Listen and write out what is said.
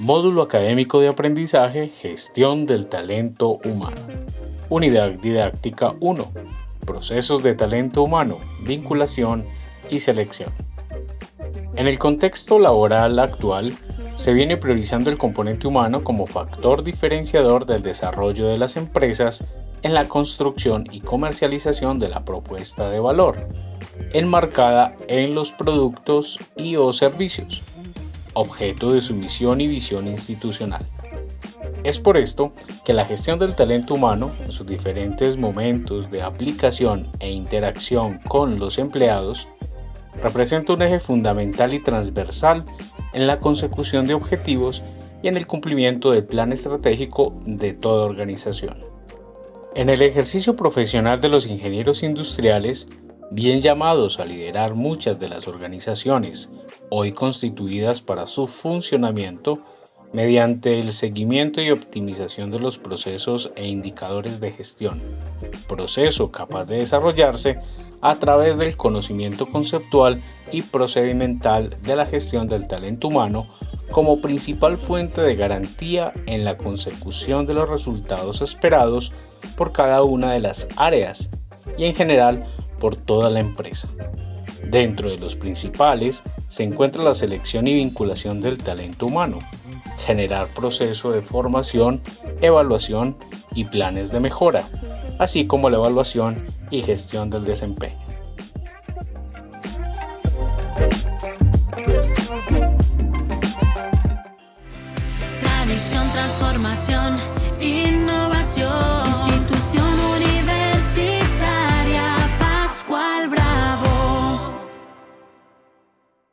Módulo Académico de Aprendizaje Gestión del Talento Humano. Unidad Didáctica 1. Procesos de talento humano, vinculación y selección. En el contexto laboral actual, se viene priorizando el componente humano como factor diferenciador del desarrollo de las empresas en la construcción y comercialización de la propuesta de valor, enmarcada en los productos y o servicios objeto de su misión y visión institucional. Es por esto que la gestión del talento humano, en sus diferentes momentos de aplicación e interacción con los empleados, representa un eje fundamental y transversal en la consecución de objetivos y en el cumplimiento del plan estratégico de toda organización. En el ejercicio profesional de los ingenieros industriales, bien llamados a liderar muchas de las organizaciones hoy constituidas para su funcionamiento mediante el seguimiento y optimización de los procesos e indicadores de gestión, proceso capaz de desarrollarse a través del conocimiento conceptual y procedimental de la gestión del talento humano como principal fuente de garantía en la consecución de los resultados esperados por cada una de las áreas y en general por toda la empresa. Dentro de los principales se encuentra la selección y vinculación del talento humano, generar proceso de formación, evaluación y planes de mejora, así como la evaluación y gestión del desempeño. Tradición, transformación